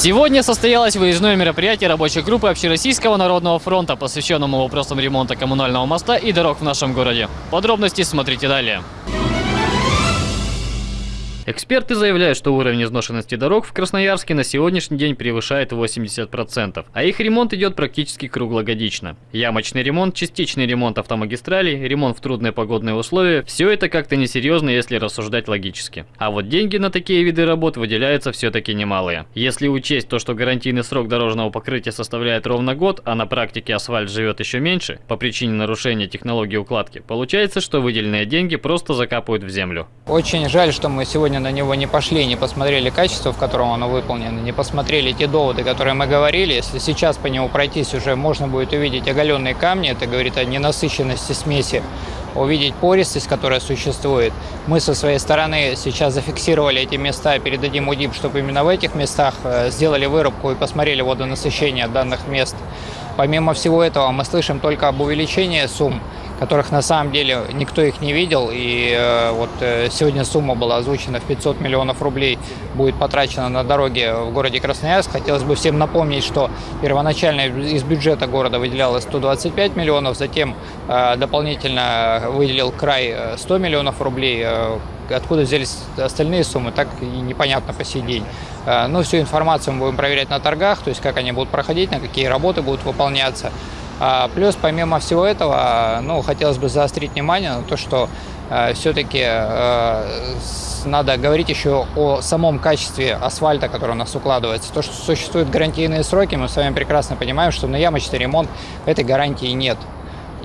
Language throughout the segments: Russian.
Сегодня состоялось выездное мероприятие рабочей группы Общероссийского народного фронта, посвященному вопросам ремонта коммунального моста и дорог в нашем городе. Подробности смотрите далее. Эксперты заявляют, что уровень изношенности дорог в Красноярске на сегодняшний день превышает 80%, а их ремонт идет практически круглогодично. Ямочный ремонт, частичный ремонт автомагистралей, ремонт в трудные погодные условия – все это как-то несерьезно, если рассуждать логически. А вот деньги на такие виды работ выделяются все-таки немалые. Если учесть то, что гарантийный срок дорожного покрытия составляет ровно год, а на практике асфальт живет еще меньше, по причине нарушения технологии укладки, получается, что выделенные деньги просто закапывают в землю. Очень жаль, что мы сегодня сегодня на него не пошли, не посмотрели качество, в котором оно выполнено, не посмотрели те доводы, которые мы говорили. Если сейчас по нему пройтись, уже можно будет увидеть оголенные камни, это говорит о ненасыщенности смеси, увидеть пористость, которая существует. Мы со своей стороны сейчас зафиксировали эти места, передадим УДИП, чтобы именно в этих местах э, сделали вырубку и посмотрели водонасыщение данных мест. Помимо всего этого, мы слышим только об увеличении сумм которых на самом деле никто их не видел. И э, вот э, сегодня сумма была озвучена в 500 миллионов рублей, будет потрачена на дороги в городе Красноярск. Хотелось бы всем напомнить, что первоначально из бюджета города выделялось 125 миллионов, затем э, дополнительно выделил край 100 миллионов рублей. Откуда взялись остальные суммы, так и непонятно по сей день. Но всю информацию мы будем проверять на торгах, то есть как они будут проходить, на какие работы будут выполняться. А, плюс, помимо всего этого, ну, хотелось бы заострить внимание на то, что э, все-таки э, надо говорить еще о самом качестве асфальта, который у нас укладывается. То, что существуют гарантийные сроки, мы с вами прекрасно понимаем, что на ямочный ремонт этой гарантии нет.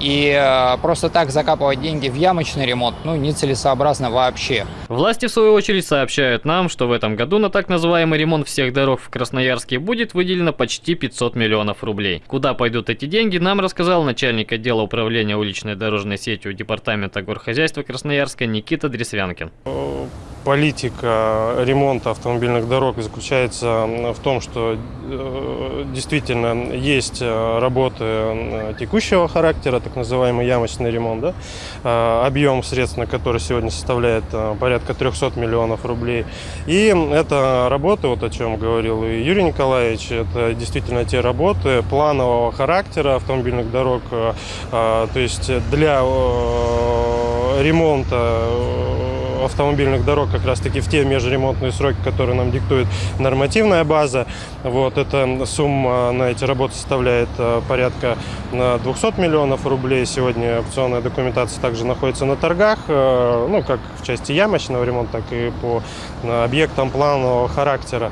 И э, просто так закапывать деньги в ямочный ремонт, ну, нецелесообразно вообще. Власти, в свою очередь, сообщают нам, что в этом году на так называемый ремонт всех дорог в Красноярске будет выделено почти 500 миллионов рублей. Куда пойдут эти деньги, нам рассказал начальник отдела управления уличной дорожной сетью Департамента горхозяйства Красноярска Никита Дресвянкин политика ремонта автомобильных дорог заключается в том, что э, действительно есть э, работы э, текущего характера, так называемый ямочный ремонт, да? объем средств на который сегодня составляет порядка 300 миллионов рублей. И это работы, вот о чем говорил и Юрий Николаевич, это действительно те работы планового характера автомобильных дорог, то есть для ремонта автомобильных дорог как раз-таки в те межремонтные сроки, которые нам диктует нормативная база. Вот, эта сумма на эти работы составляет э, порядка 200 э, миллионов рублей. Сегодня аукционная документация также находится на торгах, э, ну, как в части ямочного ремонта, так и по объектам планового характера.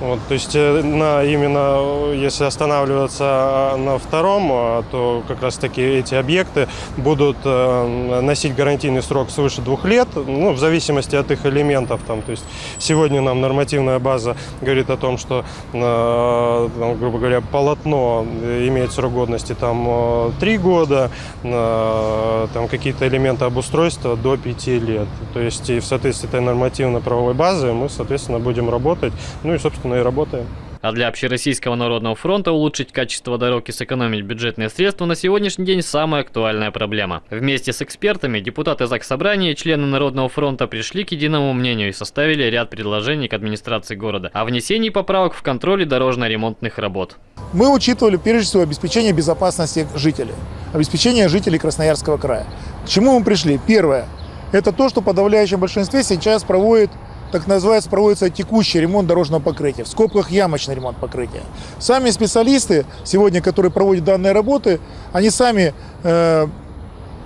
Вот, то есть э, на, именно если останавливаться а, на втором, а, то как раз таки эти объекты будут э, носить гарантийный срок свыше двух лет, ну, в зависимости от их элементов. Там, то есть сегодня нам нормативная база говорит о том, что, э, там, грубо говоря, полотно имеет срок годности там три года, там какие-то элементы обустройства до пяти лет. То есть и в соответствии этой нормативно-правовой базы мы, соответственно, будем работать. Ну и, собственно, собственно, и работаем. А для Общероссийского народного фронта улучшить качество дорог и сэкономить бюджетные средства на сегодняшний день самая актуальная проблема. Вместе с экспертами депутаты ЗАГС Собрания и члены Народного фронта пришли к единому мнению и составили ряд предложений к администрации города о внесении поправок в контроле дорожно-ремонтных работ. Мы учитывали прежде всего обеспечение безопасности жителей, обеспечение жителей Красноярского края. К чему мы пришли? Первое – это то, что в подавляющем большинстве сейчас проводит так называется, проводится текущий ремонт дорожного покрытия, в скобках ямочный ремонт покрытия. Сами специалисты сегодня, которые проводят данные работы, они сами э,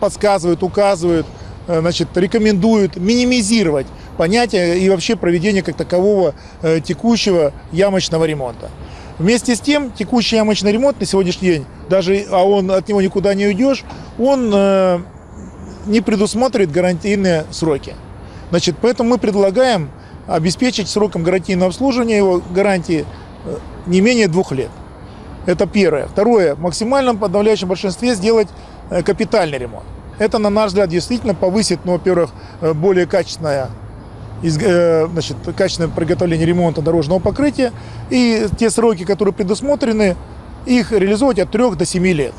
подсказывают, указывают, э, значит, рекомендуют минимизировать понятие и вообще проведение как такового э, текущего ямочного ремонта. Вместе с тем, текущий ямочный ремонт на сегодняшний день, даже а он от него никуда не уйдешь, он э, не предусматривает гарантийные сроки. Значит, поэтому мы предлагаем обеспечить сроком гарантийного обслуживания его гарантии э, не менее двух лет. Это первое. Второе. В максимальном подавляющем большинстве сделать э, капитальный ремонт. Это, на наш взгляд, действительно повысит, ну, во-первых, э, более качественное, значит, качественное приготовление ремонта дорожного покрытия. И те сроки, которые предусмотрены, их реализовать от 3 до 7 лет.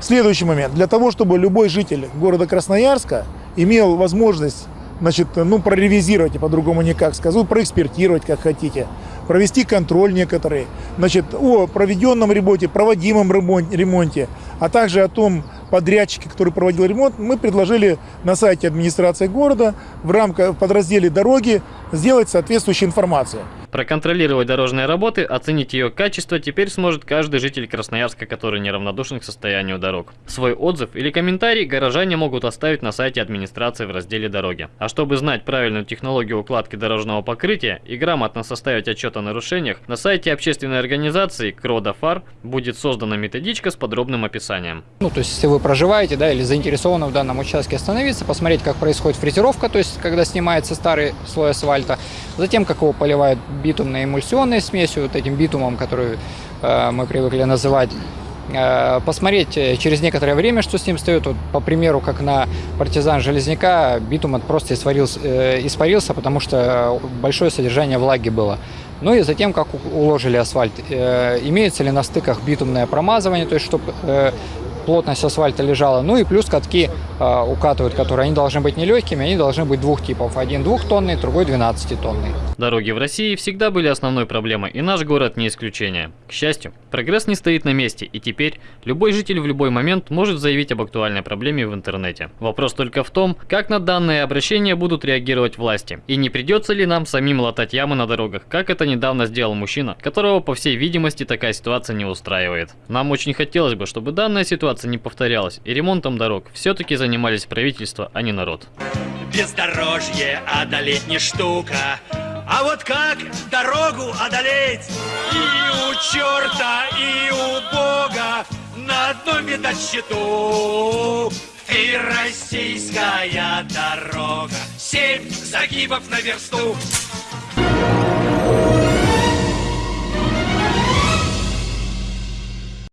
Следующий момент. Для того, чтобы любой житель города Красноярска имел возможность значит, ну, проревизировать, и по-другому никак скажу, проэкспертировать, как хотите, провести контроль некоторый, значит, о проведенном ремонте, проводимом ремонте, а также о том подрядчике, который проводил ремонт, мы предложили на сайте администрации города в рамках подразделе «Дороги» сделать соответствующую информацию. Проконтролировать дорожные работы, оценить ее качество теперь сможет каждый житель Красноярска, который неравнодушен к состоянию дорог. Свой отзыв или комментарий горожане могут оставить на сайте администрации в разделе «Дороги». А чтобы знать правильную технологию укладки дорожного покрытия и грамотно составить отчет о нарушениях, на сайте общественной организации «Кродофар» будет создана методичка с подробным описанием. Ну, то есть, если вы проживаете, да, или заинтересованы в данном участке остановиться, посмотреть, как происходит фрезеровка, то есть, когда снимается старый слой асфальта, затем, как его поливают битумной эмульсионной смесью, вот этим битумом, который э, мы привыкли называть, э, посмотреть э, через некоторое время, что с ним стоит. Вот, по примеру, как на партизан Железняка, битум просто испарился, испарился, потому что большое содержание влаги было. Ну и затем, как уложили асфальт. Имеется ли на стыках битумное промазывание, то есть чтобы плотность асфальта лежала. Ну и плюс катки укатывают, которые они должны быть нелегкими, они должны быть двух типов. Один двухтонный, другой 12-тонный. Дороги в России всегда были основной проблемой, и наш город не исключение. К счастью, прогресс не стоит на месте, и теперь любой житель в любой момент может заявить об актуальной проблеме в интернете. Вопрос только в том, как на данное обращение будут реагировать власти, и не придется ли нам самим латать ямы на дорогах, как это недавно сделал мужчина, которого, по всей видимости, такая ситуация не устраивает. Нам очень хотелось бы, чтобы данная ситуация не повторялась, и ремонтом дорог все-таки занимались правительство, а не народ. Бездорожье одолеть не штука, а вот как дорогу одолеть? И у черта, и у Бога на одном счету. Ты российская дорога, семь загибов на версту.